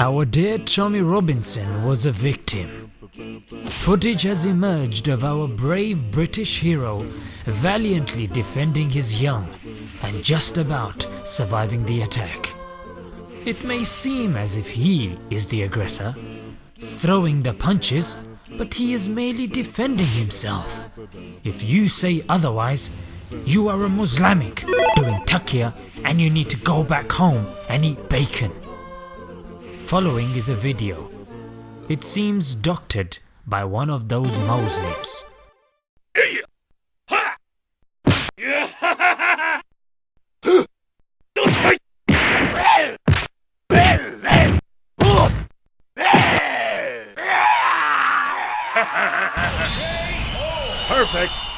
Our dear Tommy Robinson was a victim. Footage has emerged of our brave British hero valiantly defending his young and just about surviving the attack. It may seem as if he is the aggressor, throwing the punches, but he is merely defending himself. If you say otherwise, you are a Muslimic doing taqiyya and you need to go back home and eat bacon. Following is a video. It seems doctored by one of those Muslims. Perfect.